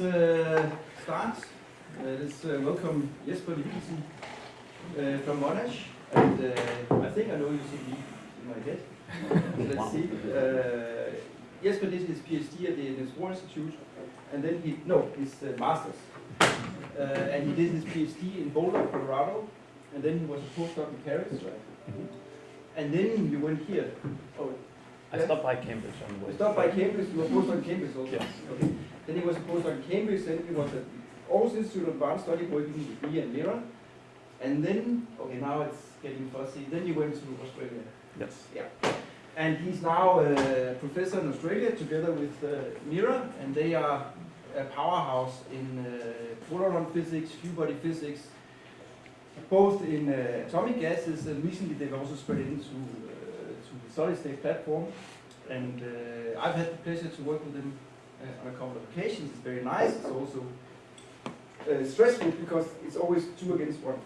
let's uh, start. Uh, let's uh, welcome Jesper Levinsen uh, from Monash. And uh, I think I know you see me in my head. let's see. Uh, Jesper did his PhD at the Niels Bohr Institute, and then he, no, his uh, master's. Uh, and he did his PhD in Boulder, Colorado, and then he was a postdoc in Paris, right? And then you went here. Oh, I stopped by Cambridge on the way. you stopped by Cambridge, you were postdoc in Cambridge also? Yes. Okay. Then he was a postdoc in Cambridge, then he was at Aarhus Institute of Advanced Study working with Bia and Meera. And then, okay, now it's getting fussy. Then he went to Australia. Yes. Yeah. And he's now a professor in Australia together with uh, Meera, and they are a powerhouse in uh, photon physics, few body physics, both in uh, atomic gases, and recently they've also spread into uh, to the solid state platform. And uh, I've had the pleasure to work with them uh, on a couple of occasions. It's very nice. It's also uh, stressful because it's always two against one.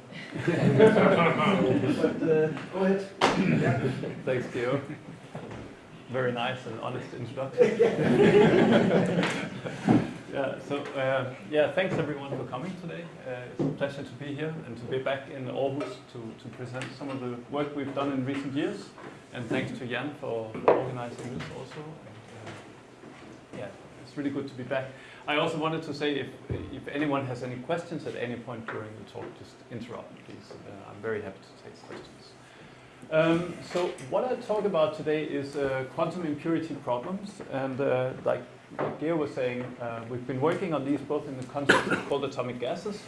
but uh, go ahead. yeah. Thanks, Theo. Very nice and honest introduction. yeah, so uh, yeah, thanks everyone for coming today. Uh, it's a pleasure to be here and to be back in Aarhus to, to present some of the work we've done in recent years. And thanks to Jan for, for organizing this also. And, uh, yeah, it's really good to be back. I also wanted to say if, if anyone has any questions at any point during the talk, just interrupt, please. Uh, I'm very happy to take questions. Um, so what I'll talk about today is uh, quantum impurity problems. And uh, like, like was saying, uh, we've been working on these both in the context of cold atomic gases,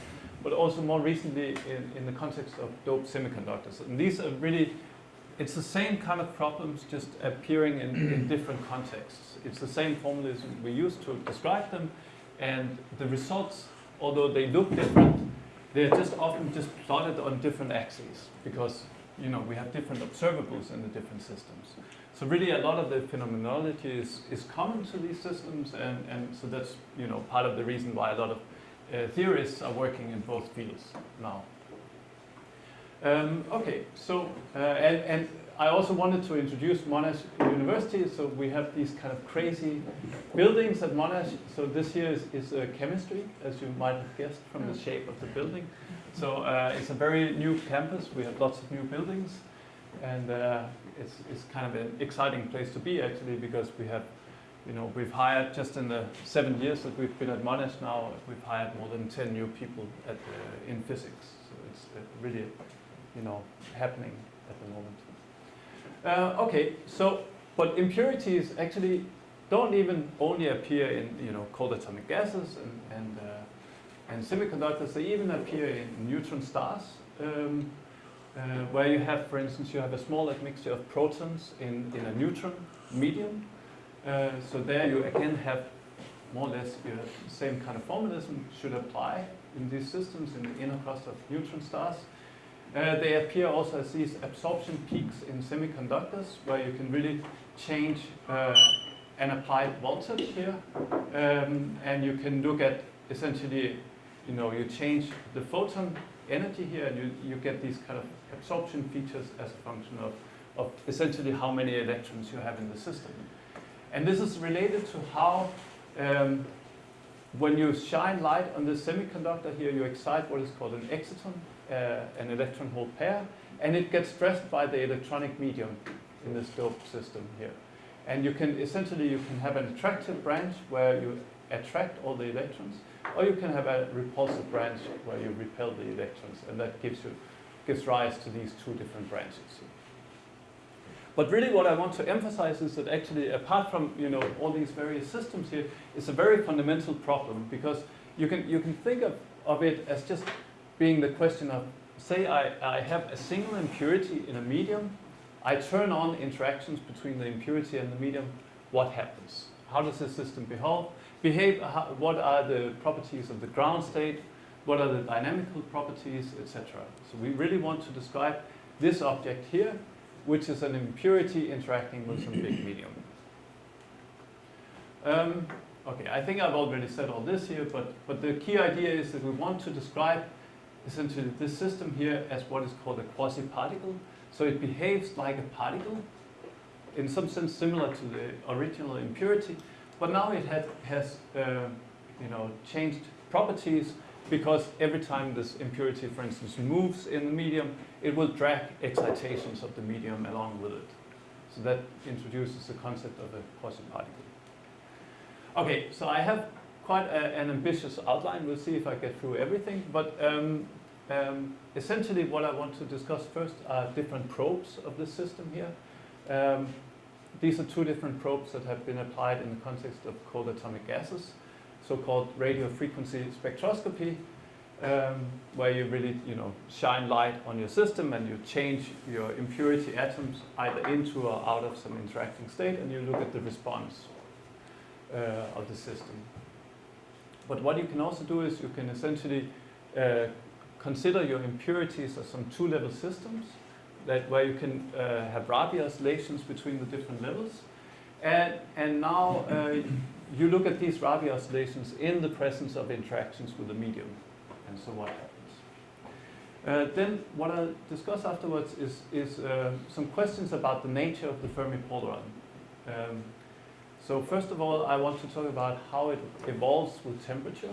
but also more recently in, in the context of doped semiconductors. And these are really, it's the same kind of problems just appearing in, in different contexts. It's the same formulas we use to describe them, and the results, although they look different, they're just often just plotted on different axes because you know we have different observables in the different systems. So really a lot of the phenomenology is, is common to these systems and, and so that's you know part of the reason why a lot of uh, theorists are working in both fields now. Um, okay, so uh, and, and I also wanted to introduce Monash University. So we have these kind of crazy buildings at Monash. So this here is, is uh, chemistry, as you might have guessed from the shape of the building. So uh, it's a very new campus. We have lots of new buildings, and uh, it's it's kind of an exciting place to be actually because we have, you know, we've hired just in the seven years that we've been at Monash now, we've hired more than ten new people at uh, in physics. So it's uh, really, you know, happening at the moment. Uh, okay, so but impurities actually don't even only appear in you know cold atomic gases and and, uh, and semiconductors. They even appear in neutron stars, um, uh, where you have, for instance, you have a small admixture of protons in in a neutron medium. Uh, so there you again have more or less the same kind of formalism should apply in these systems in the inner crust of neutron stars. Uh, they appear also as these absorption peaks in semiconductors where you can really change uh, an applied voltage here um, and you can look at essentially you know you change the photon energy here and you, you get these kind of absorption features as a function of, of essentially how many electrons you have in the system. And this is related to how um, when you shine light on the semiconductor here you excite what is called an exciton Uh, an electron hole pair, and it gets stressed by the electronic medium in this doped system here. And you can essentially you can have an attractive branch where you attract all the electrons, or you can have a repulsive branch where you repel the electrons, and that gives you gives rise to these two different branches. But really what I want to emphasize is that actually apart from you know all these various systems here, it's a very fundamental problem because you can you can think of, of it as just being the question of, say I, I have a single impurity in a medium, I turn on interactions between the impurity and the medium, what happens? How does the system behave? behave how, what are the properties of the ground state? What are the dynamical properties, etc. So we really want to describe this object here, which is an impurity interacting with some big medium. Um, okay, I think I've already said all this here, but, but the key idea is that we want to describe essentially this system here as what is called a quasi-particle. So it behaves like a particle, in some sense similar to the original impurity, but now it had, has uh, you know, changed properties because every time this impurity, for instance, moves in the medium, it will drag excitations of the medium along with it. So that introduces the concept of a quasi-particle. Okay, so I have quite a, an ambitious outline. We'll see if I get through everything. But um, um, essentially what I want to discuss first are different probes of this system here. Um, these are two different probes that have been applied in the context of cold atomic gases, so-called radio frequency spectroscopy, um, where you really, you know, shine light on your system and you change your impurity atoms either into or out of some interacting state, and you look at the response uh, of the system. But what you can also do is you can essentially uh, consider your impurities as some two-level systems that where you can uh, have Rabi oscillations between the different levels. And, and now uh, you look at these Rabi oscillations in the presence of interactions with the medium. And so what happens? Uh, then what I'll discuss afterwards is, is uh, some questions about the nature of the Fermi polaron. Um, so first of all, I want to talk about how it evolves with temperature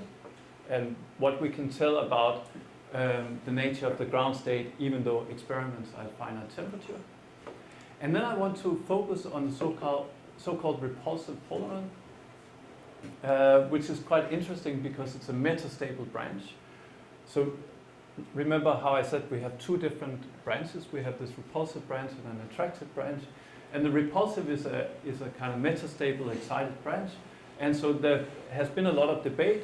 and what we can tell about um, the nature of the ground state, even though experiments are at finite temperature. And then I want to focus on the so-called so-called repulsive polaron, uh, which is quite interesting because it's a metastable branch. So remember how I said we have two different branches. We have this repulsive branch and an attractive branch. And the repulsive is a, is a kind of metastable excited branch. And so there has been a lot of debate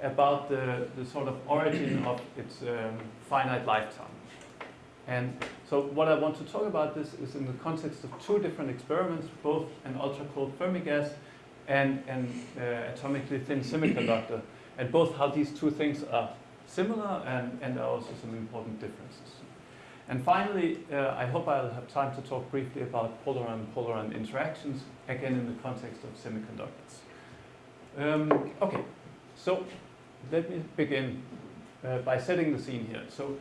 about the, the sort of origin of its um, finite lifetime. And so what I want to talk about this is in the context of two different experiments, both an ultra-cold Fermi gas and an uh, atomically thin semiconductor, and both how these two things are similar and, and are also some important differences. And finally, uh, I hope I'll have time to talk briefly about polaron-polaron interactions, again in the context of semiconductors. Um, okay, so let me begin uh, by setting the scene here. So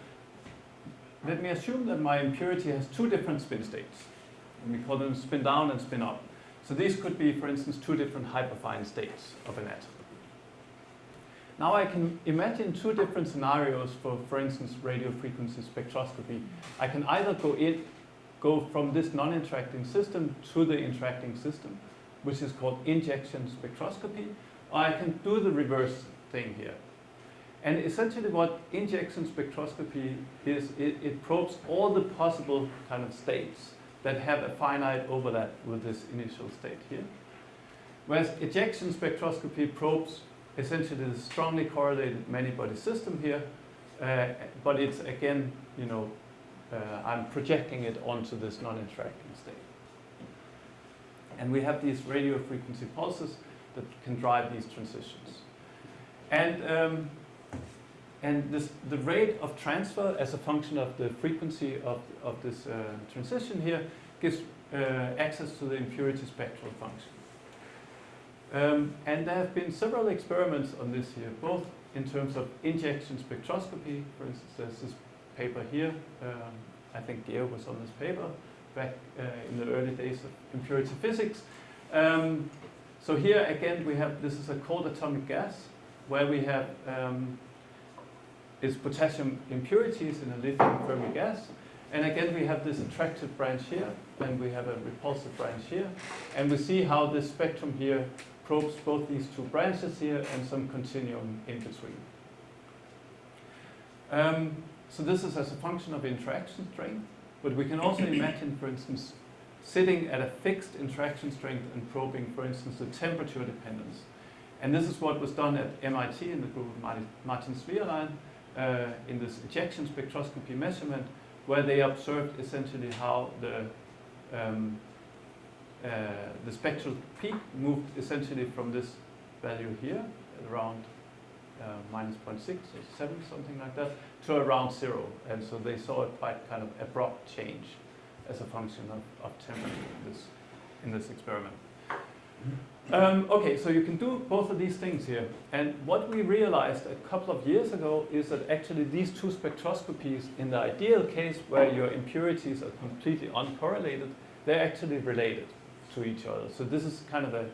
let me assume that my impurity has two different spin states. And we call them spin down and spin up. So these could be, for instance, two different hyperfine states of an atom. Now I can imagine two different scenarios for, for instance, radio frequency spectroscopy. I can either go in, go from this non-interacting system to the interacting system, which is called injection spectroscopy, or I can do the reverse thing here. And essentially what injection spectroscopy is, it, it, probes all the possible kind of states that have a finite overlap with this initial state here. Whereas ejection spectroscopy probes essentially the strongly correlated many-body system here, uh, but it's again, you know, uh, I'm projecting it onto this non-interacting state. And we have these radio frequency pulses that can drive these transitions. And, um, and this, the rate of transfer as a function of the frequency of, of this uh, transition here gives uh, access to the impurity spectral function. Um, and there have been several experiments on this here, both in terms of injection spectroscopy. For instance, there's this paper here. Um, I think Geo was on this paper back uh, in the early days of impurity physics. Um, so here again we have, this is a cold atomic gas where we have um, is potassium impurities in a lithium Fermi gas. And again, we have this attractive branch here, and we have a repulsive branch here. And we see how this spectrum here probes both these two branches here and some continuum in between. Um, so this is as a function of interaction strength, but we can also imagine, for instance, sitting at a fixed interaction strength and probing, for instance, the temperature dependence. And this is what was done at MIT in the group of Martin, Martin uh, in this ejection spectroscopy measurement, where they observed essentially how the um, the spectral peak moved essentially from this value here, around uh, minus 0.6 or 7, something like that, to around zero. And so they saw a quite kind of abrupt change as a function of, of temperature in this, in this experiment. Um, okay, so you can do both of these things here. And what we realized a couple of years ago is that actually these two spectroscopies, in the ideal case where your impurities are completely uncorrelated, they're actually related to each other. So this is kind of a,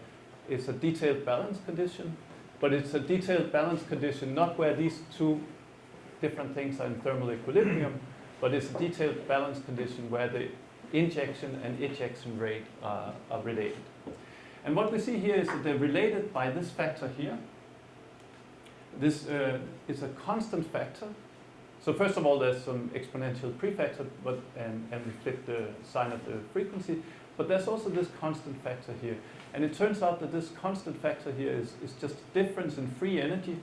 it's a detailed balance condition. but it's a detailed balance condition, not where these two different things are in thermal equilibrium, but it's a detailed balance condition where the injection and ejection rate are, are related. And what we see here is that they're related by this factor here. This uh, is a constant factor. So first of all, there's some exponential prefactor, but and, and we flip the sign of the frequency. But there's also this constant factor here. And it turns out that this constant factor here is, is just difference in free energy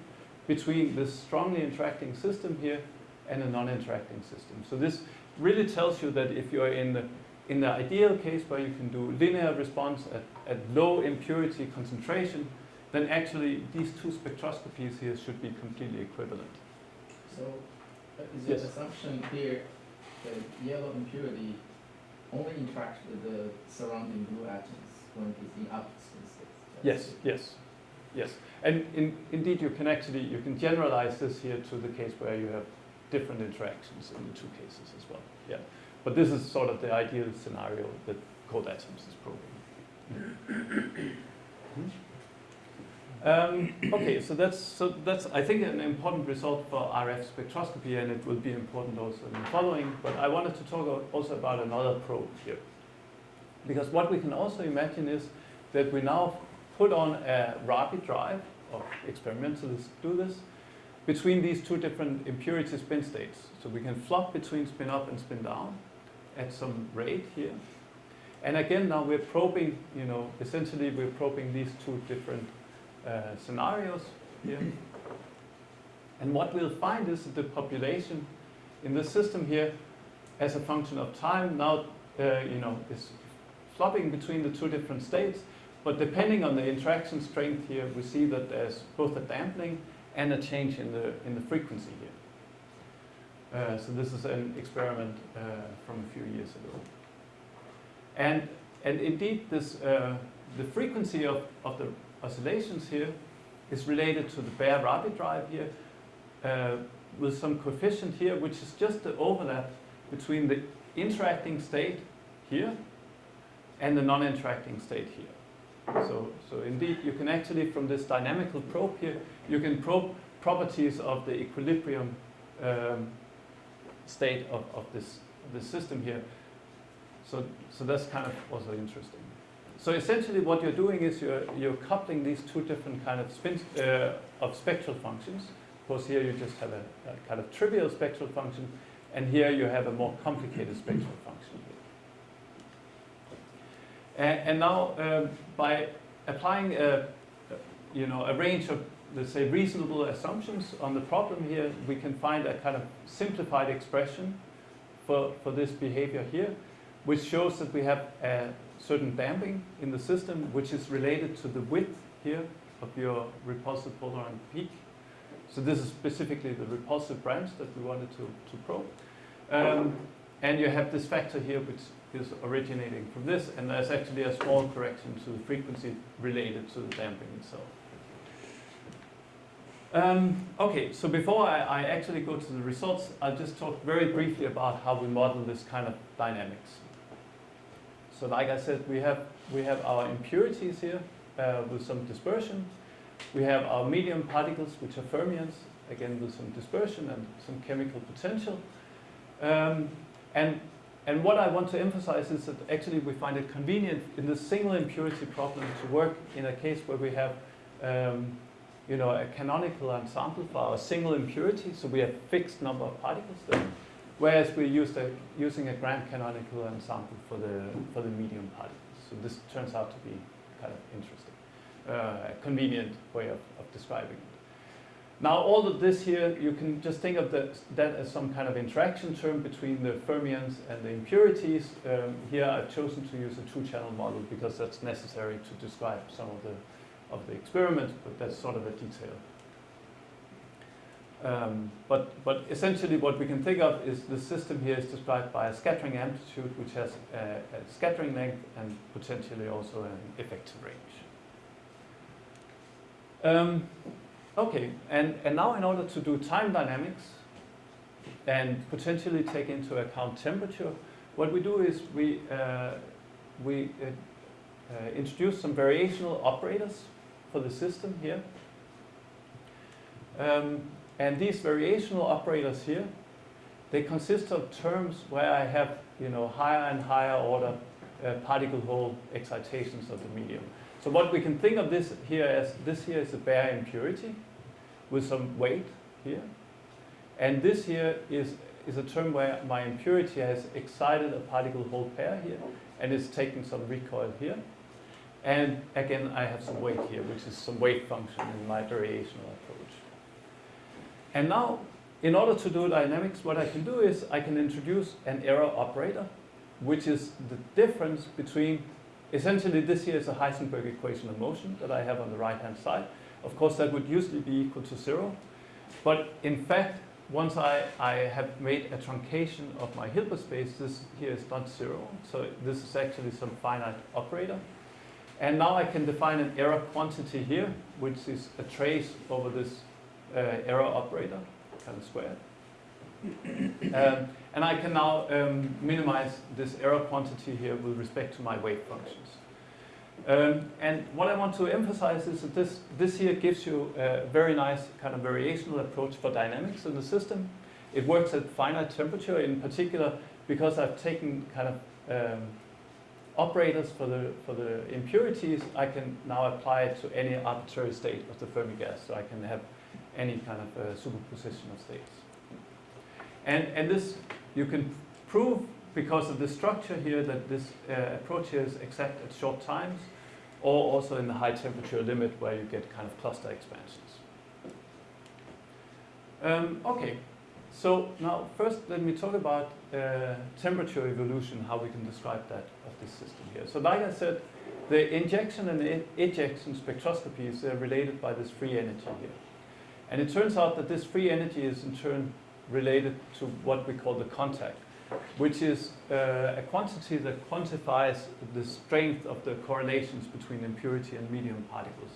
between this strongly interacting system here and a non-interacting system. So this really tells you that if you're in the, in the ideal case where you can do linear response at, at low impurity concentration, then actually these two spectroscopies here should be completely equivalent. So, uh, is your Yes. assumption here that yellow impurity only interacts with the surrounding blue atoms when it is in opposite states? Yes, yes, yes. And in, indeed, you can actually, you can generalize this here to the case where you have different interactions in the two cases as well. Yeah. But this is sort of the ideal scenario that Cold Atoms is probing. Hmm? Um, okay, so that's so that's I think an important result for RF spectroscopy, and it will be important also in the following. But I wanted to talk also about another probe here, because what we can also imagine is that we now put on a rapid drive, or experimentalists do this, between these two different impurity spin states. So we can flop between spin up and spin down at some rate here. And again, now we're probing, you know, essentially we're probing these two different uh, scenarios here. And what we'll find is that the population in the system here, as a function of time, now, uh, you know, is flopping between the two different states. But depending on the interaction strength here, we see that there's both a dampening and a change in the, in the frequency here. Uh, so this is an experiment uh, from a few years ago. And, and indeed, this, uh, the frequency of, of the oscillations here is related to the bare rapid drive here uh, with some coefficient here, which is just the overlap between the interacting state here and the non-interacting state here. So, so indeed, you can actually, from this dynamical probe here, you can probe properties of the equilibrium um, state of, of this, this system here. So, so that's kind of also interesting. So essentially what you're doing is you're, you're coupling these two different kind of uh, of spectral functions. Of course here you just have a, a kind of trivial spectral function, and here you have a more complicated spectral function. And, and now um, by applying a, you know, a range of, let's say, reasonable assumptions on the problem here, we can find a kind of simplified expression for, for this behavior here, which shows that we have a certain damping in the system, which is related to the width here of your repulsive polaron peak. So this is specifically the repulsive branch that we wanted to, to probe. Um, and you have this factor here, which is originating from this, and there's actually a small correction to the frequency related to the damping itself. Um, okay, so before I, I actually go to the results, I'll just talk very briefly about how we model this kind of dynamics. So like I said, we have, we have our impurities here uh, with some dispersion. We have our medium particles, which are fermions, again with some dispersion and some chemical potential. Um, and, and what I want to emphasize is that actually we find it convenient in the single impurity problem to work in a case where we have um, you know, a canonical ensemble for our single impurity, so we have fixed number of particles there. Whereas we used a, using a grand canonical ensemble for the, for the medium particles. So this turns out to be kind of interesting, uh, convenient way of, of describing it. Now all of this here, you can just think of the, that as some kind of interaction term between the fermions and the impurities. Um, here I've chosen to use a two-channel model because that's necessary to describe some of the, of the experiment, but that's sort of a detail. Um, but, but essentially what we can think of is the system here is described by a scattering amplitude which has a, a scattering length and potentially also an effective range. Um, okay, and, and now in order to do time dynamics and potentially take into account temperature, what we do is we, uh, we uh, uh, introduce some variational operators for the system here. Um, and these variational operators here, they consist of terms where I have, you know, higher and higher order uh, particle hole excitations of the medium. So what we can think of this here as, this here is a bare impurity with some weight here. And this here is, is a term where my impurity has excited a particle hole pair here and is taking some recoil here. And again, I have some weight here, which is some weight function in my variational approach. And now, in order to do dynamics, what I can do is I can introduce an error operator, which is the difference between, essentially this here is a Heisenberg equation of motion that I have on the right-hand side. Of course, that would usually be equal to zero. But in fact, once I, I have made a truncation of my Hilbert space, this here is not zero. So this is actually some finite operator. And now I can define an error quantity here, which is a trace over this uh, error operator, kind of squared. um, and I can now um, minimize this error quantity here with respect to my wave functions. Um, and what I want to emphasize is that this, this here gives you a very nice kind of variational approach for dynamics in the system. It works at finite temperature in particular because I've taken kind of um, operators for the, for the impurities. I can now apply it to any arbitrary state of the Fermi gas. So I can have any kind of uh, superposition of states. And, and this you can prove because of the structure here that this uh, approach here is exact at short times or also in the high temperature limit where you get kind of cluster expansions. Um, okay, so now first let me talk about uh, temperature evolution, how we can describe that of this system here. So like I said, the injection and the ejection spectroscopies are related by this free energy here. And it turns out that this free energy is in turn related to what we call the contact which is uh, a quantity that quantifies the strength of the correlations between impurity and medium particles.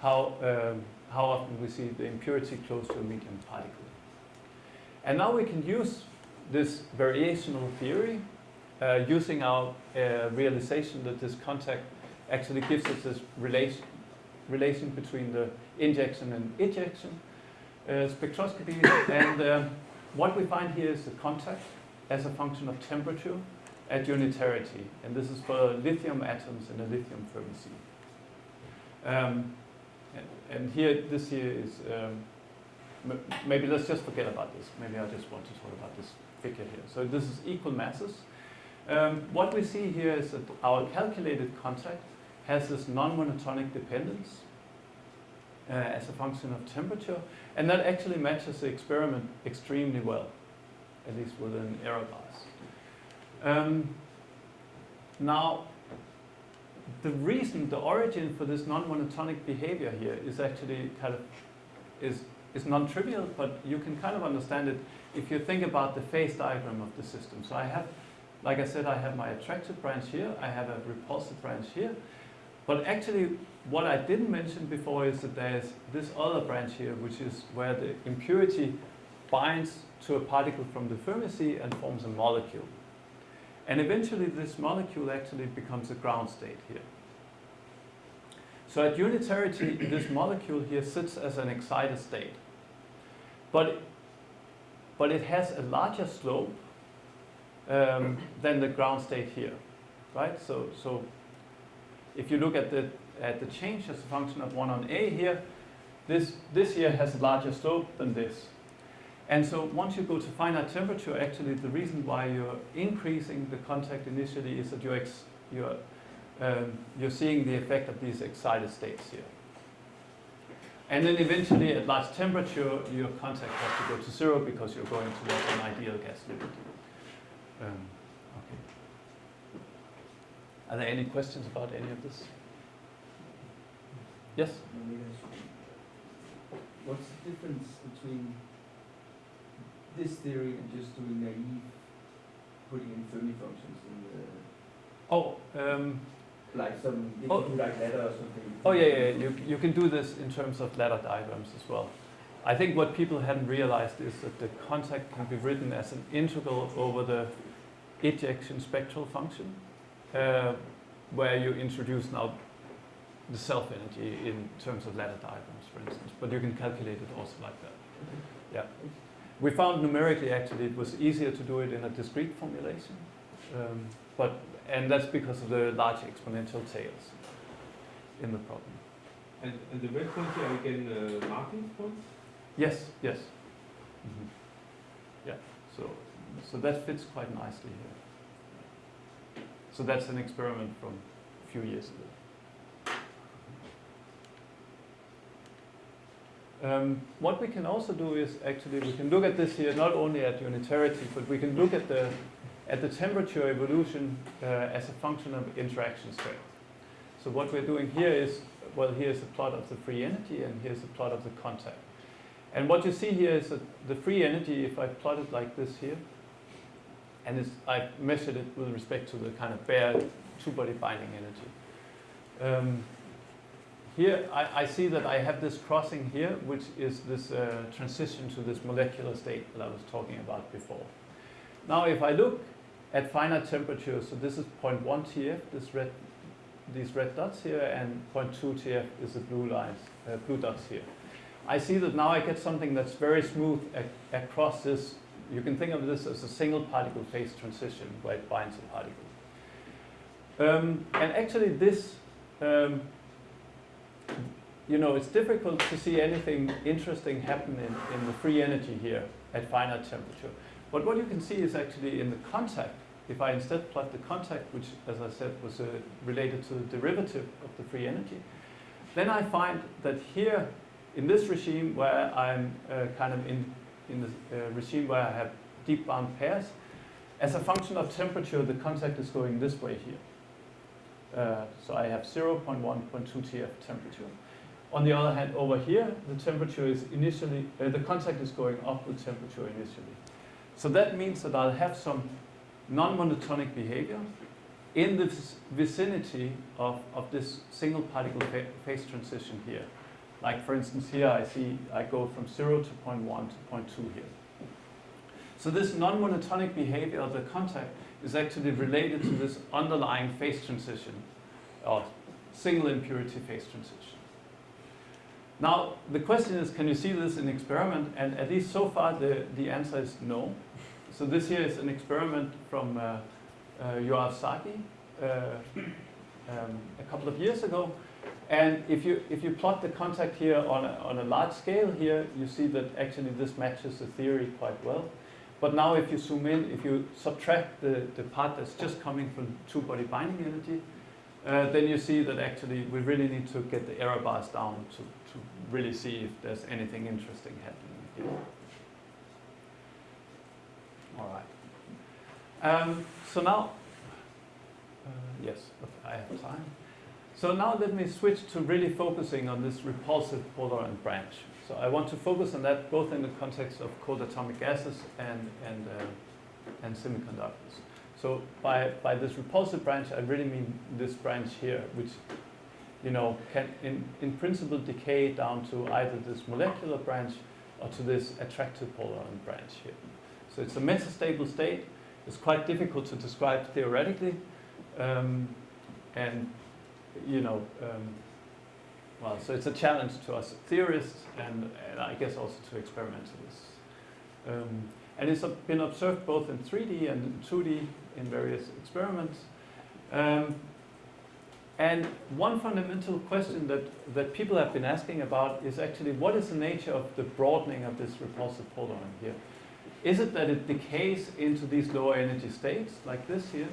How, um, how often we see the impurity close to a medium particle. And now we can use this variational theory uh, using our uh, realization that this contact actually gives us this relation, relation between the injection and ejection uh, spectroscopy. and um, what we find here is the contact as a function of temperature at unitarity. And this is for lithium atoms in a lithium Fermi Um, and, and, here, this here is, um, maybe let's just forget about this. Maybe I just want to talk about this figure here. So this is equal masses. Um, what we see here is that our calculated contact has this non-monotonic dependence uh, as a function of temperature, and that actually matches the experiment extremely well at least with an error bars. Um, now, the reason, the origin for this non-monotonic behavior here is actually kind of, is, is non-trivial, but you can kind of understand it if you think about the phase diagram of the system. So I have, like I said, I have my attractive branch here, I have a repulsive branch here, but actually what I didn't mention before is that there's this other branch here, which is where the impurity binds to a particle from the Fermi sea and forms a molecule. And eventually this molecule actually becomes a ground state here. So at unitarity, this molecule here sits as an excited state. But, but it has a larger slope um, than the ground state here, right? So, so if you look at the, at the change as a function of 1 on A here, this, this here has a larger slope than this. And so once you go to finite temperature, actually the reason why you're increasing the contact initially is that you're, you're, um, you're seeing the effect of these excited states here. And then eventually at large temperature, your contact has to go to zero because you're going towards an ideal gas limit. Um. Are there any questions about any of this? Yes? What's the difference between this theory and just doing naive, putting in Fermi functions in the, Oh, um, like some, Oh. like ladder or something. oh yeah, yeah, you, you can do this in terms of ladder diagrams as well. I think what people hadn't realized is that the contact can be written as an integral over the ejection spectral function, uh, where you introduce now the self-energy in terms of ladder diagrams, for instance, but you can calculate it also like that. Yeah. We found numerically actually it was easier to do it in a discrete formulation, um, but and that's because of the large exponential tails in the problem. And, and the red points here are again uh, marking points? Yes, yes. Mhm. Yeah, so, so that fits quite nicely here. So that's an experiment from a few years ago. Um, what we can also do is actually we can look at this here not only at unitarity, but we can look at the at the temperature evolution uh, as a function of interaction strength. So what we're doing here is well, here's a plot of the free energy, and here's a plot of the contact. And what you see here is that the free energy, if I plot it like this here, and I measured it with respect to the kind of bare two-body binding energy. Um, here I, I, see that I have this crossing here, which is this uh, transition to this molecular state that I was talking about before. Now if I look at finite temperature, so this is 0.1 TF, this red, these red dots here, and 0.2 TF is the blue lines, uh, blue dots here. I see that now I get something that's very smooth ac across this. You can think of this as a single particle phase transition where it binds a particle. Um, and actually this, um, you know, it's difficult to see anything interesting happen in, in the free energy here at finite temperature. But what you can see is actually in the contact, if I instead plot the contact, which as I said was uh, related to the derivative of the free energy, then I find that here in this regime where I'm uh, kind of in, in the uh, regime where I have deep bound pairs, as a function of temperature, the contact is going this way here. Uh, so I have 0 0.1, 0.2 TF temperature. On the other hand, over here, the temperature is initially, uh, the contact is going up with temperature initially. So that means that I'll have some non-monotonic behavior in the vicinity of, of this single particle phase transition here. Like for instance here I see I go from 0 to 0.1 to 0.2 here. So this non-monotonic behavior of the contact is actually related to this underlying phase transition or single impurity phase transition. Now the question is can you see this in experiment and at least so far the, the answer is no. So this here is an experiment from uh, uh, Yoav Sagi uh, um, a couple of years ago and if you, if you plot the contact here on a, on a large scale here, you see that actually this matches the theory quite well. But now if you zoom in, if you subtract the, the part that's just coming from two-body binding energy, uh, then you see that actually we really need to get the error bars down to, to really see if there's anything interesting happening here. All right. Um, so now, uh, yes, I have time. So now let me switch to really focusing on this repulsive polaron branch. So I want to focus on that both in the context of cold atomic gases and, and, uh, and semiconductors. So by, by this repulsive branch, I really mean this branch here, which you know, can in, in principle decay down to either this molecular branch or to this attractive polaron branch here. So it's a metastable state. It's quite difficult to describe theoretically. Um, and you know, um, well, so it's a challenge to us theorists and, and I guess also to experimentalists. Um, and it's been observed both in 3D and in 2D in various experiments. Um, and one fundamental question that, that people have been asking about is actually what is the nature of the broadening of this repulsive polaron here? Is it that it decays into these lower energy states like this here?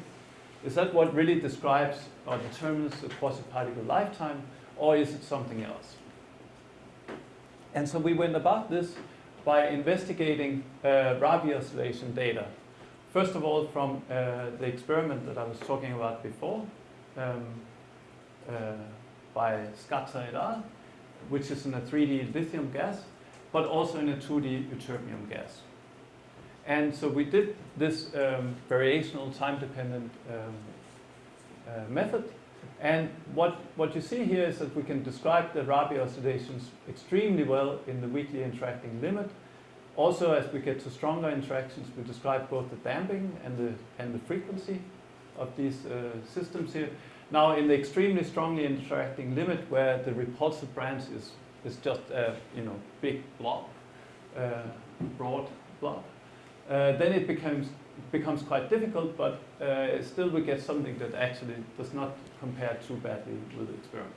Is that what really describes or determines the quasi-particle lifetime, or is it something else? And so we went about this by investigating uh, Rabi oscillation data. First of all, from uh, the experiment that I was talking about before, um, uh, by Scazza et al., which is in a 3D lithium gas, but also in a 2D ytterbium gas. And so we did this um, variational time-dependent um, uh, method. And what, what you see here is that we can describe the Rabi oscillations extremely well in the weakly interacting limit. Also, as we get to stronger interactions, we describe both the damping and the, and the frequency of these uh, systems here. Now in the extremely strongly interacting limit where the repulsive branch is, is just a you know, big blob, uh, broad blob, uh, then it becomes, becomes quite difficult, but uh, still we get something that actually does not compare too badly with the experiment.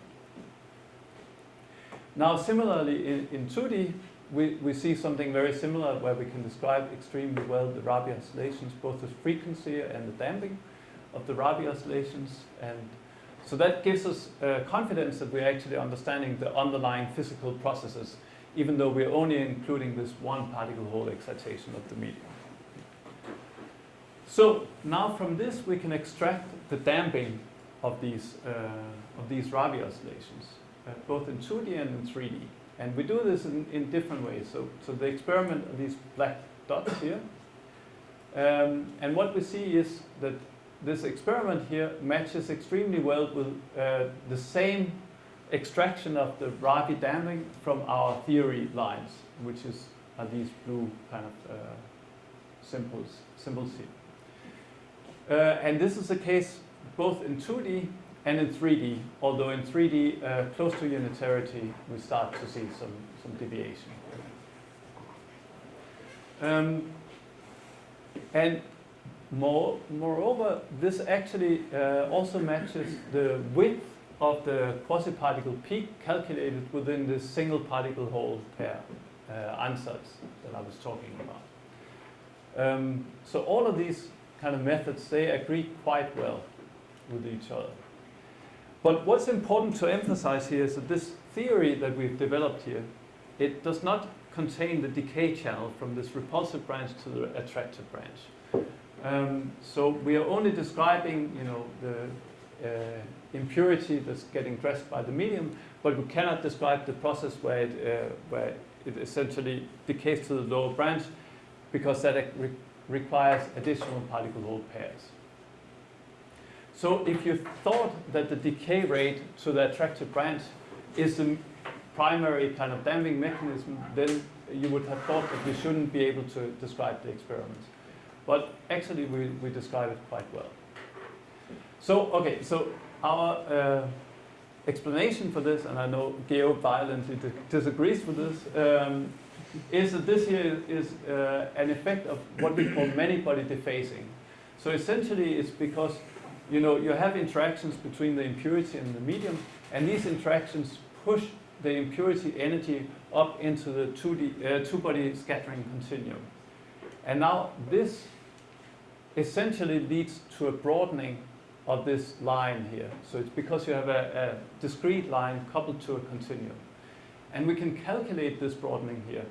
Now similarly in, in 2D, we, we see something very similar where we can describe extremely well the Rabi oscillations, both the frequency and the damping of the Rabi oscillations. And so that gives us uh, confidence that we're actually understanding the underlying physical processes, even though we're only including this one particle hole excitation of the medium. So now from this we can extract the damping of these, uh, of these Rabi oscillations, uh, both in 2D and in 3D. And we do this in, in different ways. So, so the experiment are these black dots here. Um, and what we see is that this experiment here matches extremely well with uh, the same extraction of the Rabi damping from our theory lines, which is are these blue kind of uh, symbols, symbols here. Uh, and this is the case both in 2D and in 3D, although in 3D, uh, close to unitarity, we start to see some, some deviation. Um, and more, moreover, this actually uh, also matches the width of the quasi-particle peak calculated within the single particle hole pair uh, ansatz that I was talking about. Um, so all of these kind of methods, they agree quite well with each other. But what's important to emphasize here is that this theory that we've developed here, it does not contain the decay channel from this repulsive branch to the attractive branch. Um, so we are only describing, you know, the uh, impurity that's getting dressed by the medium, but we cannot describe the process where it, uh, where it essentially decays to the lower branch because that requires additional particle hole pairs. So if you thought that the decay rate to the attractive branch is the primary kind of damping mechanism, then you would have thought that we shouldn't be able to describe the experiment. But actually we, we describe it quite well. So, okay, so our uh, explanation for this, and I know Geo violently disagrees with this, um, is that this here is uh, an effect of what we call many-body dephasing. So essentially it's because you know, you have interactions between the impurity and the medium, and these interactions push the impurity energy up into the 2D, uh, two-body scattering continuum. And now this essentially leads to a broadening of this line here. So it's because you have a, a discrete line coupled to a continuum. And we can calculate this broadening here,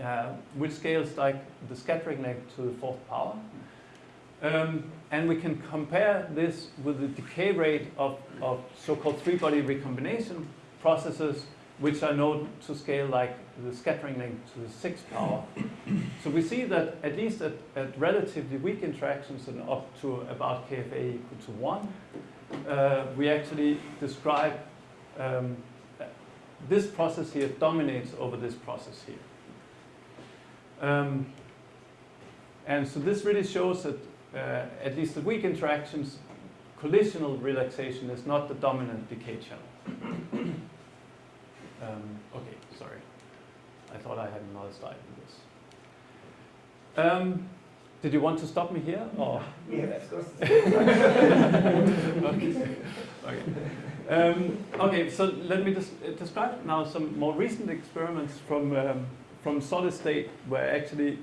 uh, which scales like the scattering length to the fourth power. Um, and we can compare this with the decay rate of, of so-called three-body recombination processes, which are known to scale like the scattering length to the sixth power. so we see that at least at, at relatively weak interactions and up to about KFA equal to 1, uh, we actually describe um, this process here dominates over this process here. Um, and so this really shows that uh, at least the weak interactions, collisional relaxation is not the dominant decay channel. um, okay, sorry. I thought I had another slide for this. Um, did you want to stop me here? Or? Yeah, of course. okay. Okay. Um, okay, so let me just uh, describe now some more recent experiments from, um, from solid state where actually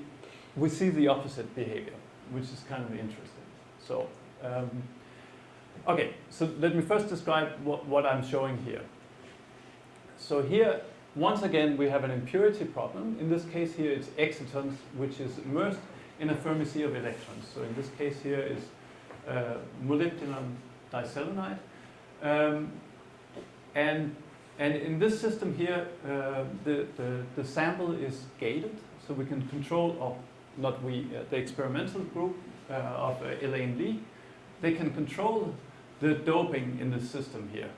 we see the opposite behavior which is kind of interesting. So, um, okay, so let me first describe what, what I'm showing here. So here, once again, we have an impurity problem. In this case here, it's excitons, which is immersed in a Fermi sea of electrons. So in this case here is uh, molybdenum diselenide. Um, and, and in this system here, uh, the, the, the sample is gated, so we can control, or not we, uh, the experimental group uh, of uh, Elaine Li, they can control the doping in the system here.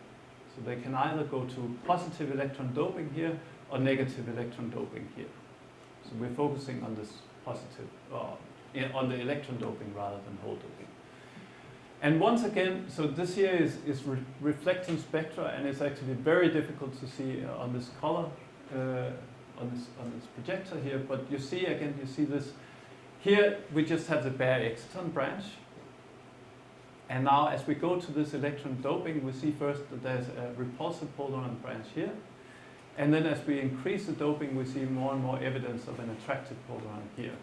So they can either go to positive electron doping here or negative electron doping here. So we're focusing on this positive, uh, on the electron doping rather than hole doping. And once again, so this here is, is re reflecting spectra and it's actually very difficult to see uh, on this color, uh, on, this, on this projector here, but you see again, you see this, here we just have the bare exciton branch. And now as we go to this electron doping, we see first that there's a repulsive polaron branch here. And then as we increase the doping, we see more and more evidence of an attractive polaron here.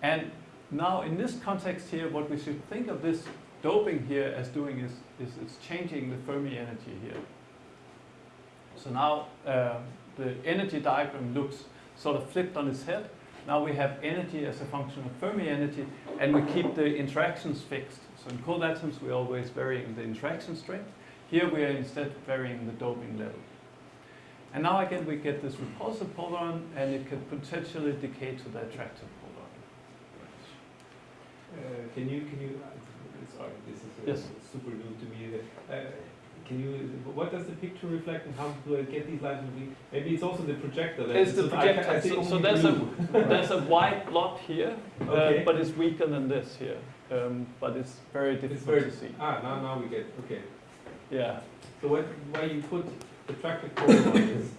And now in this context here, what we should think of this doping here as doing is, is it's changing the Fermi energy here. So now uh, the energy diagram looks sort of flipped on its head. Now we have energy as a function of Fermi energy, and we keep the interactions fixed. So in cold atoms, we're always varying the interaction strength. Here we are instead varying the doping level. And now again, we get this repulsive polaron, and it could potentially decay to the attractive can you, can you, uh, sorry, this is uh, Yes. super new to me. Uh, can you, what does the picture reflect and how do I get these lines? Maybe it's also the projector. that- It's the so I I projector. So, so there's a there's a white blot here, uh, Okay. but it's weaker than this here. Um, but it's very difficult It's very, to see. ah, now, now we get, okay. Yeah. So what, why you put the traffic polaron is,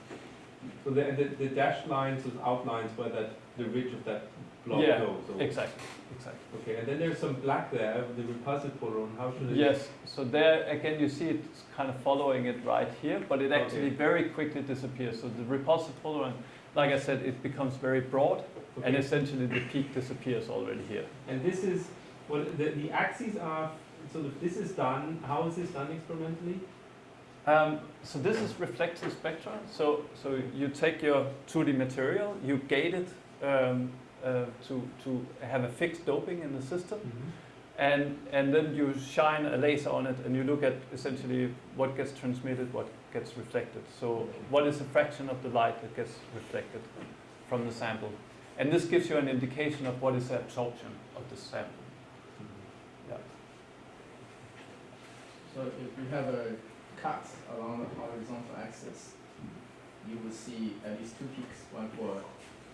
so the, the, the dashed lines with outlines where that, the ridge of that block Yeah, goes. so- Exactly. Exactly. Okay, and then there's some black there, the repulsive polaron, how should it? Yes. So there again, you see it's kind of following it right here, but it actually Okay. very quickly disappears. So the repulsive polaron, like I said, it becomes very broad, and essentially the peak disappears already here. And this is, well, the, the axes are, so this is done, how is this done experimentally? Um, so this is reflective spectra. So so you take your 2D material, you gate it um, uh, to to have a fixed doping in the system, and and then you shine a laser on it, and you look at essentially what gets transmitted, what gets reflected. So what is the fraction of the light that gets reflected from the sample, and this gives you an indication of what is the absorption of the sample. Yeah. So if you have a cut along the horizontal axis, you will see at least two peaks, one for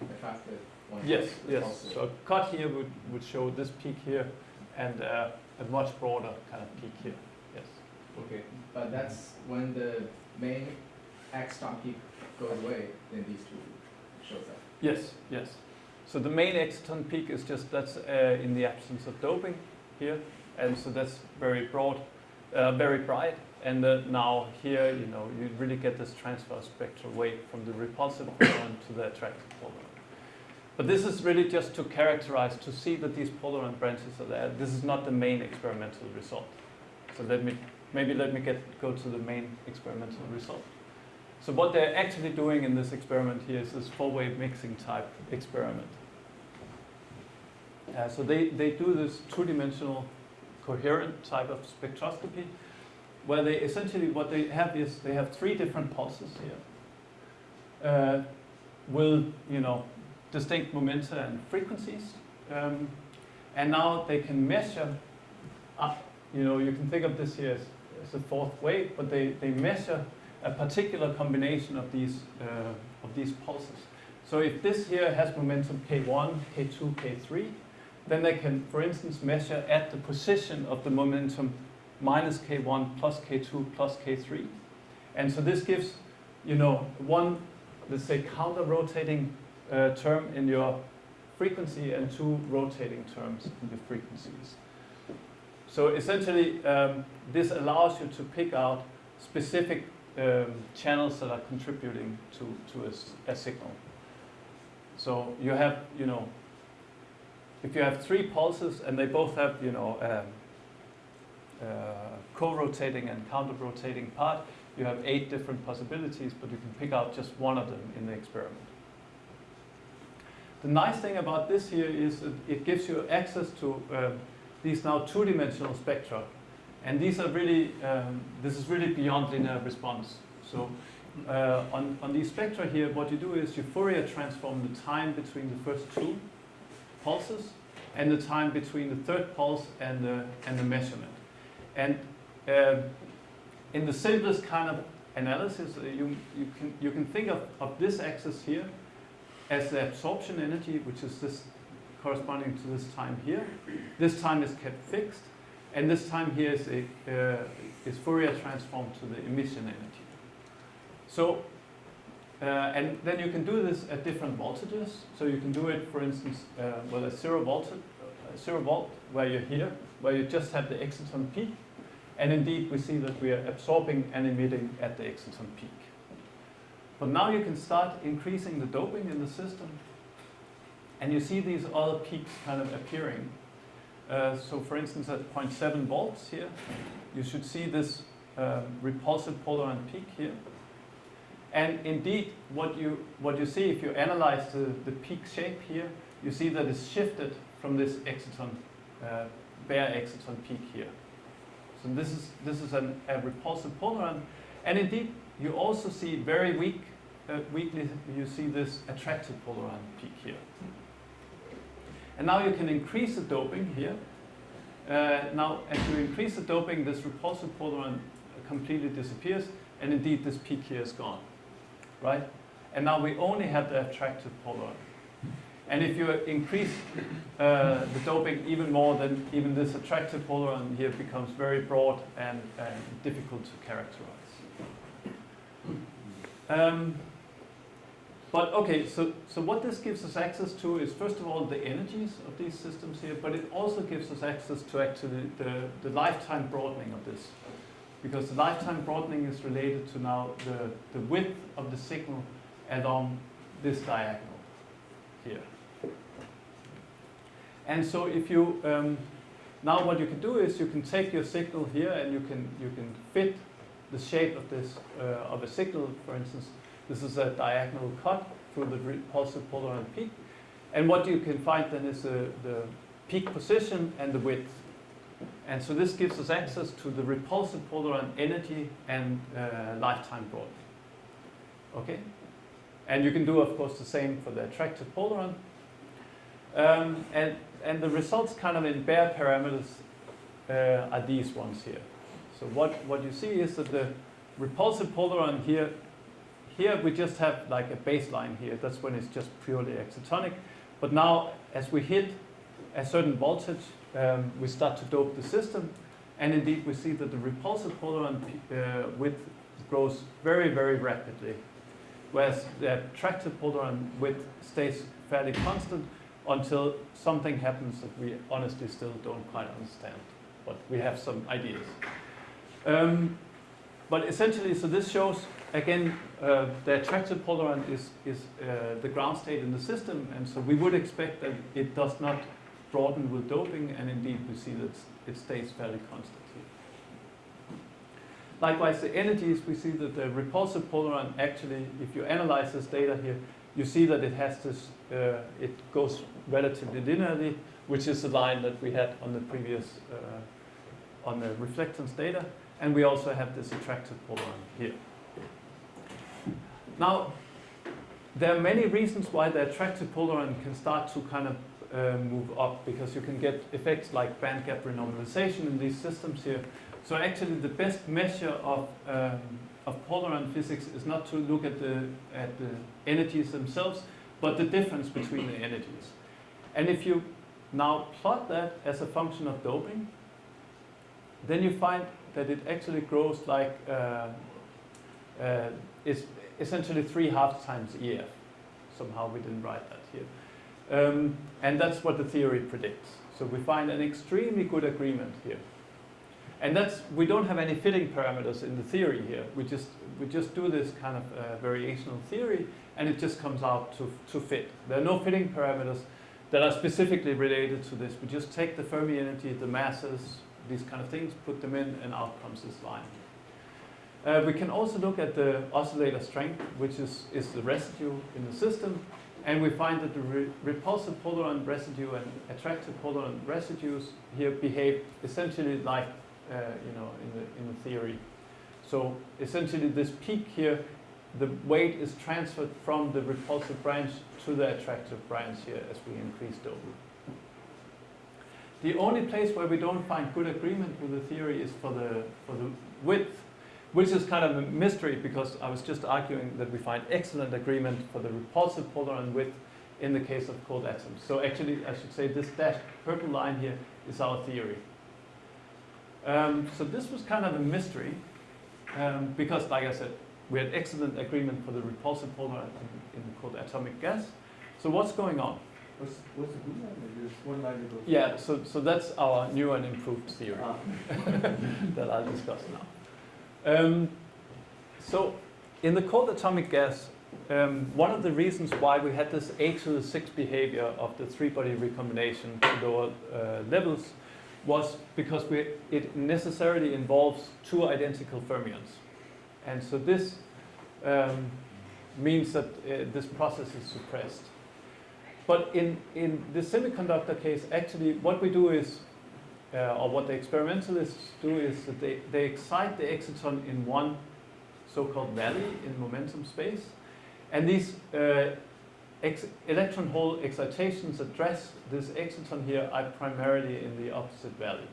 attractive, Yes, yes. So a cut here would, would show this peak here and uh, a much broader kind of peak here. Yes. Okay, But that's when the main X star peak goes away, then these two shows up. Yes, yes. So the main exciton peak is just that's uh, in the absence of doping here, and so that's very broad, uh, very bright. And uh, now here, you know, you really get this transfer spectral weight from the repulsive polaron to the attractive polaron. But this is really just to characterize, to see that these polaron branches are there. This is not the main experimental result. So let me, maybe let me get, go to the main experimental result. So what they're actually doing in this experiment here is this four-way mixing type experiment. Uh, so they, they do this two-dimensional coherent type of spectroscopy where they essentially what they have is they have three different pulses here uh, with you know distinct momenta and frequencies um, and now they can measure up you know you can think of this here as, as a fourth wave but they, they measure a particular combination of these uh, of these pulses so if this here has momentum k1 k2 k3 then they can for instance measure at the position of the momentum minus k1 plus k2 plus k3. And so this gives, you know, one, let's say, counter-rotating uh, term in your frequency and two rotating terms in the frequencies. So essentially, um, this allows you to pick out specific um, channels that are contributing to, to a, a signal. So you have, you know, if you have three pulses and they both have, you know, um, uh, co-rotating and counter-rotating part, you have eight different possibilities, but you can pick out just one of them in the experiment. The nice thing about this here is it gives you access to um, these now two-dimensional spectra, and these are really, um, this is really beyond linear response. So uh, on, on these spectra here, what you do is you Fourier transform the time between the first two pulses and the time between the third pulse and the, and the measurement. And um, in the simplest kind of analysis, uh, you, you, can, you can think of, of this axis here as the absorption energy, which is this corresponding to this time here. This time is kept fixed. And this time here is, a, uh, is Fourier transformed to the emission energy. So, uh, and then you can do this at different voltages. So you can do it, for instance, uh, with a zero volt, uh, zero volt, where you're here, where you just have the exciton peak. And indeed, we see that we are absorbing and emitting at the exciton peak. But now you can start increasing the doping in the system. And you see these other peaks kind of appearing. Uh, so for instance, at 0.7 volts here, you should see this um, repulsive polaron peak here. And indeed, what you, what you see if you analyze the, the peak shape here, you see that it's shifted from this exciton, uh, bare exciton peak here. So this is, this is an, a repulsive polaron. And indeed, you also see very weak, uh, weakly, you see this attractive polaron peak here. And now you can increase the doping here. Uh, now, as you increase the doping, this repulsive polaron completely disappears, and indeed this peak here is gone, right? And now we only have the attractive polaron. And if you increase uh, the doping even more, then even this attractive polaron here becomes very broad and, and difficult to characterize. Um, but okay, so, so what this gives us access to is first of all the energies of these systems here, but it also gives us access to actually the, the lifetime broadening of this. Because the lifetime broadening is related to now the, the width of the signal along this diagonal here. And so if you, um, now what you can do is you can take your signal here and you can, you can fit the shape of this, uh, of a signal, for instance, this is a diagonal cut through the repulsive polaron peak. And what you can find then is the, the peak position and the width. And so this gives us access to the repulsive polaron energy and uh, lifetime broadening. Okay? And you can do, of course, the same for the attractive polaron. Um, and, and the results kind of in bare parameters uh, are these ones here. So what, what you see is that the repulsive polaron here, here we just have like a baseline here. That's when it's just purely excitonic. But now as we hit a certain voltage, um, we start to dope the system. And indeed we see that the repulsive polaron uh, width grows very, very rapidly. Whereas the attractive polaron width stays fairly constant until something happens that we honestly still don't quite understand. But we have some ideas. Um, but essentially, so this shows, again, uh, the attractive polaron is, is uh, the ground state in the system, and so we would expect that it does not broaden with doping, and indeed we see that it stays fairly constant. Likewise, the energies, we see that the repulsive polaron actually, if you analyze this data here, you see that it has this, uh, it goes relatively linearly, which is the line that we had on the previous, uh, on the reflectance data. And we also have this attractive polaron here. Now, there are many reasons why the attractive polaron can start to kind of uh, move up because you can get effects like band gap renormalization in these systems here. So actually the best measure of, um, of polaron physics is not to look at the, at the energies themselves, but the difference between the energies. And if you now plot that as a function of doping, then you find that it actually grows like uh, uh, is essentially three half times EF. Somehow we didn't write that here. Um, and that's what the theory predicts. So we find an extremely good agreement here. And that's, we don't have any fitting parameters in the theory here. We just, we just do this kind of uh, variational theory and it just comes out to, to fit. There are no fitting parameters that are specifically related to this. We just take the Fermi energy, the masses, these kind of things, put them in and out comes this line. Uh, we can also look at the oscillator strength, which is, is the residue in the system. And we find that the re repulsive polaron residue and attractive polaron residues here behave essentially like, uh, you know, in the, in the theory. So essentially this peak here, the weight is transferred from the repulsive branch to the attractive branch here as we increase doping. The only place where we don't find good agreement with the theory is for the, for the width, which is kind of a mystery because I was just arguing that we find excellent agreement for the repulsive polaron width in the case of cold atoms. So actually, I should say this dashed purple line here is our theory. Um, so this was kind of a mystery um, because, like I said, we had excellent agreement for the repulsive polaron, in called atomic gas. So what's going on? What's, what's the good line? There's one line ago. Yeah, so, so that's our new and improved theory Ah, that I'll discuss now. Um, so in the cold atomic gas, um, one of the reasons why we had this A to the 6 behavior of the three-body recombination to lower uh, levels was because we, it necessarily involves two identical fermions. And so this um, means that uh, this process is suppressed. But in, in the semiconductor case, actually what we do is, uh, or what the experimentalists do is that they, they excite the exciton in one so-called valley in momentum space. And these uh, electron hole excitations address this exciton here are primarily in the opposite valley.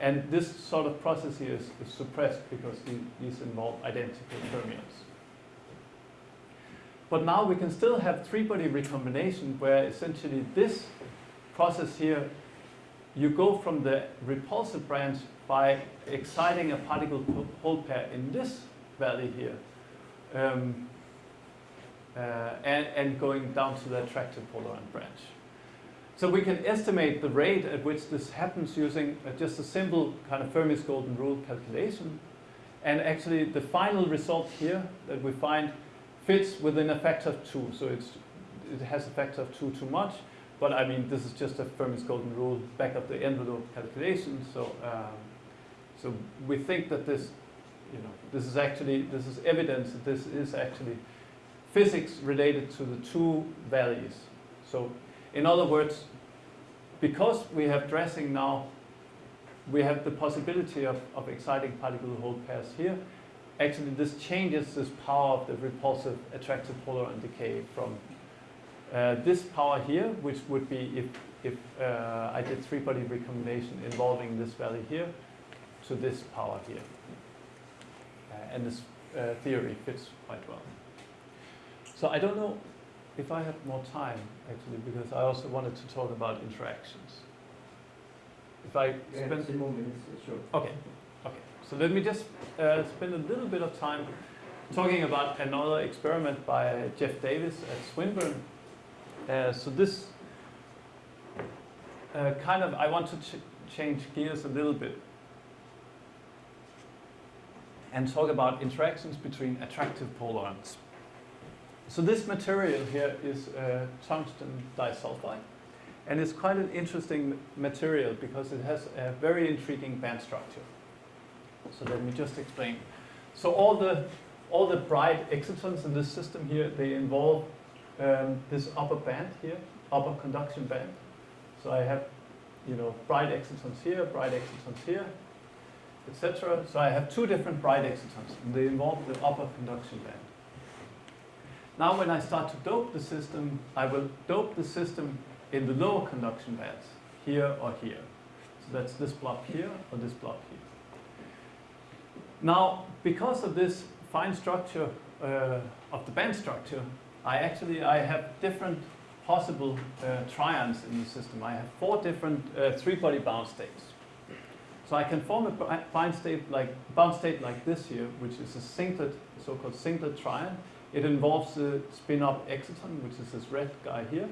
And this sort of process here is, is suppressed because the, these involve identical fermions. But now we can still have three-body recombination where essentially this process here, you go from the repulsive branch by exciting a particle hole pair in this valley here. Um, uh, and, and going down to the attractive polaron branch. So we can estimate the rate at which this happens using uh, just a simple kind of Fermi's golden rule calculation. And actually the final result here that we find fits within a factor of two. So it's, it has a factor of two too much. But I mean, this is just a Fermi's golden rule back of the envelope calculation. So, um, so we think that this, you know, this is actually, this is evidence that this is actually physics related to the two valleys. So in other words, because we have dressing now, we have the possibility of, of exciting particle hole pairs here. Actually, this changes this power of the repulsive attractive polaron decay from uh, this power here, which would be if, if uh, I did three-body recombination involving this valley here, to this power here. Uh, and this uh, theory fits quite well. So I don't know if I have more time, actually, because I also wanted to talk about interactions. If I yeah, spend... 10 more minutes, sure. Okay. So let me just uh, spend a little bit of time talking about another experiment by Jeff Davis at Swinburne. Uh, so this uh, kind of, I want to ch change gears a little bit and talk about interactions between attractive polarons. So this material here is uh, tungsten disulfide. And it's quite an interesting material because it has a very intriguing band structure. So let me just explain. So all the, all the bright excitons in this system here, they involve um, this upper band here, upper conduction band. So I have, you know, bright excitons here, bright excitons here, etc. So I have two different bright excitons, and they involve the upper conduction band. Now when I start to dope the system, I will dope the system in the lower conduction bands, here or here. So that's this block here or this block here. Now, because of this fine structure uh, of the band structure, I actually I have different possible uh, trions in the system. I have four different uh, three-body bound states. So I can form a bound state like bound state like this here, which is a singlet, so-called singlet trion. It involves a spin-up exciton, which is this red guy here,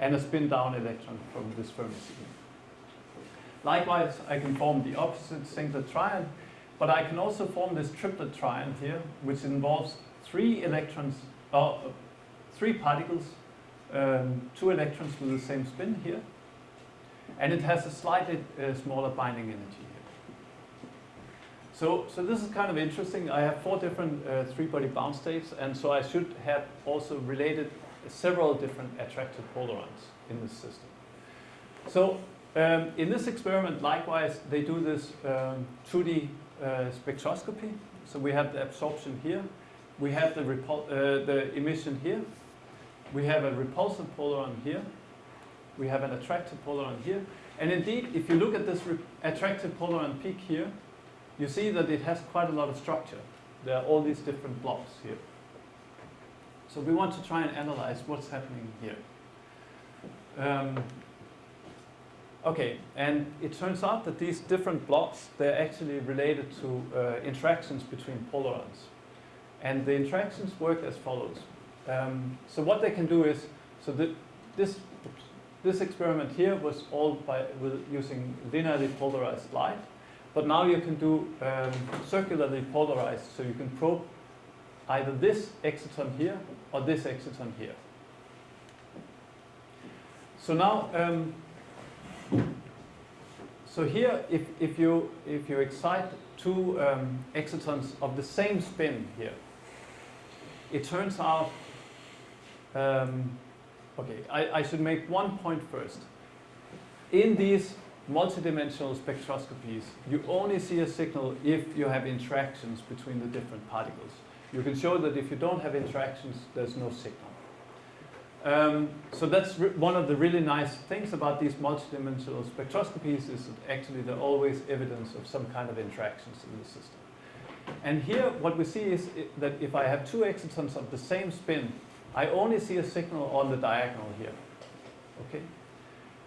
and a spin-down electron from this Fermi signal. Likewise, I can form the opposite singlet trion, but I can also form this triplet trion here, which involves three electrons, uh, three particles, um, two electrons with the same spin here, and it has a slightly uh, smaller binding energy here. So, so this is kind of interesting. I have four different uh, three-body bound states, and so I should have also related several different attractive polarons in this system. So um, in this experiment, likewise, they do this um, 2D uh, spectroscopy. So we have the absorption here. We have the, uh, the emission here. We have a repulsive polaron here. We have an attractive polaron here. And indeed, if you look at this attractive polaron peak here, you see that it has quite a lot of structure. There are all these different blocks here. So we want to try and analyze what's happening here. Um, Okay, and it turns out that these different blobs, they're actually related to uh, interactions between polarons. And the interactions work as follows. Um, so what they can do is, so the, this, oops, this experiment here was all by using linearly polarized light, but now you can do um, circularly polarized, so you can probe either this exciton here or this exciton here. So now, um, so here, if, if, you, if you excite two um, excitons of the same spin here, it turns out, um, okay, I, I should make one point first. In these multidimensional spectroscopies, you only see a signal if you have interactions between the different particles. You can show that if you don't have interactions, there's no signal. Um, so that's one of the really nice things about these multidimensional spectroscopies is that actually there are always evidence of some kind of interactions in the system. And here what we see is that if I have two excitons of the same spin, I only see a signal on the diagonal here. Okay?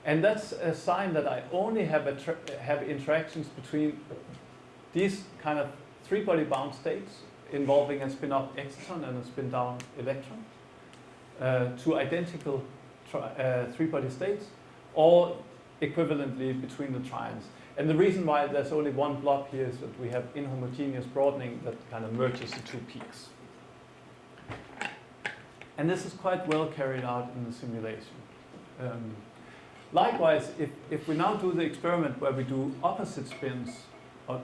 And that's a sign that I only have, have interactions between these kind of three-body bound states involving a spin-up exciton and a spin-down electron uh, two identical uh, three-body states, or equivalently between the trions. And the reason why there's only one blob here is that we have inhomogeneous broadening that kind of merges the two peaks. And this is quite well carried out in the simulation. Um, likewise, if, if we now do the experiment where we do opposite spins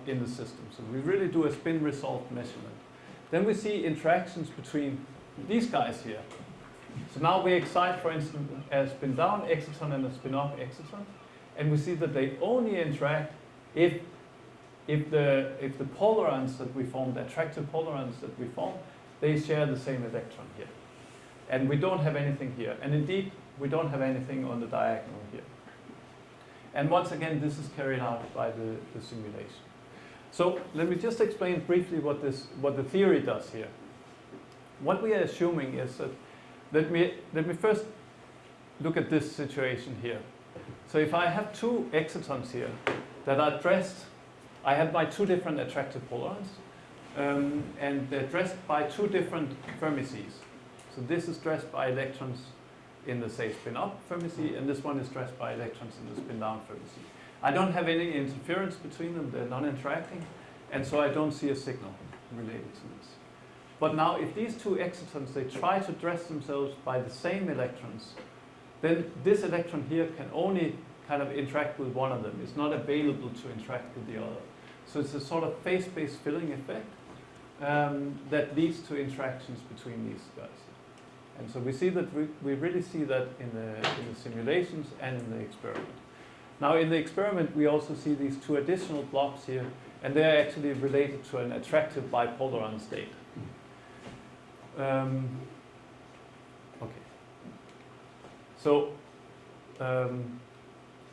in the system, so we really do a spin result measurement, then we see interactions between these guys here, so now we excite, for instance, a spin down exciton and a spin up exciton, and we see that they only interact if, if, the, if the polarons that we form, the attractive polarons that we form, they share the same electron here. And we don't have anything here. And indeed, we don't have anything on the diagonal here. And once again, this is carried out by the, the simulation. So let me just explain briefly what, this, what the theory does here. What we are assuming is that let me, let me first look at this situation here. So if I have two excitons here that are dressed, I have my two different attractive polarons, um, and they're dressed by two different Fermi seas. So this is dressed by electrons in the, say, spin-up Fermi sea, and this one is dressed by electrons in the spin-down Fermi sea. I don't have any interference between them, they're non-interacting, and so I don't see a signal related to this. But now if these two excitons, they try to dress themselves by the same electrons, then this electron here can only kind of interact with one of them. It's not available to interact with the other. So it's a sort of phase-space filling effect um, that leads to interactions between these guys. And so we see that we, we really see that in the, in the simulations and in the experiment. Now in the experiment we also see these two additional blobs here and they're actually related to an attractive bipolaron state. Um, okay. So, um,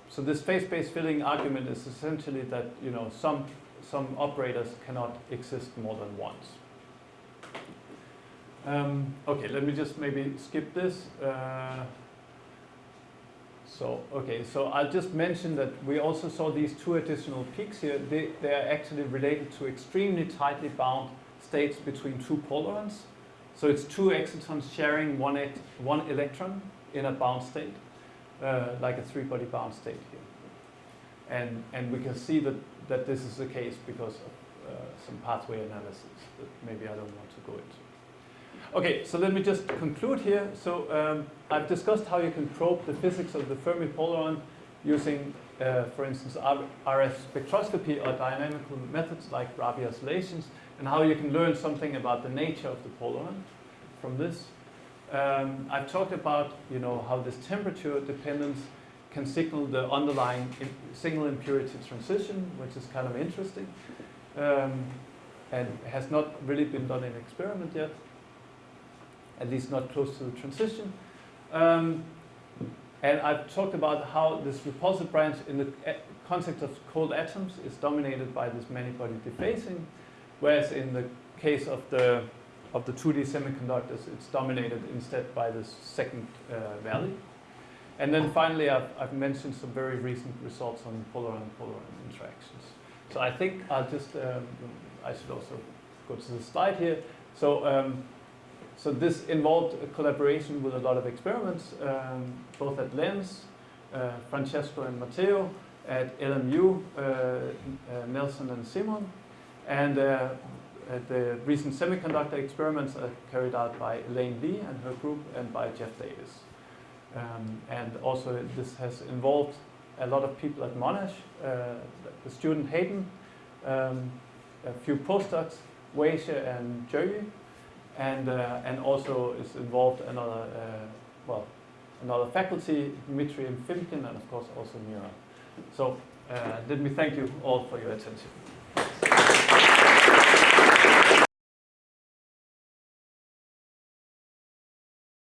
so this phase-space filling argument is essentially that you know some some operators cannot exist more than once. Um, okay, let me just maybe skip this. Uh, so, okay, so I'll just mention that we also saw these two additional peaks here. They, they are actually related to extremely tightly bound states between two polarons. So it's two excitons sharing one, one electron in a bound state, uh, like a three-body bound state here. And, and we can see that, that this is the case because of uh, some pathway analysis that maybe I don't want to go into. Okay, so let me just conclude here. So um, I've discussed how you can probe the physics of the Fermi polaron using, uh, for instance, RF spectroscopy or dynamical methods like Rabi oscillations and how you can learn something about the nature of the polaron from this. Um, I've talked about you know how this temperature dependence can signal the underlying signal impurity transition, which is kind of interesting, um, and has not really been done in experiment yet, at least not close to the transition. Um, and I've talked about how this repulsive branch in the context of cold atoms is dominated by this many-body dephasing, Whereas in the case of the of the 2D semiconductors, it's dominated instead by this second uh, valley. And then finally, I've, I've mentioned some very recent results on polar and polar interactions. So I think I'll just, um, I should also go to the slide here. So, um, so this involved collaboration with a lot of experiments, um, both at LENS, uh, Francesco and Matteo, at LMU, uh, uh, Nelson and Simon, and uh, at the recent semiconductor experiments are carried out by Elaine Li and her group and by Jeff Davis. Um, and also this has involved a lot of people at Monash, uh, the student Hayden, um, a few postdocs, Weisha and Jerry, and, uh, and also is involved another, uh, well, another faculty, Dmitry Efimkin, and of course also Meera. So uh, let me thank you all for your attention.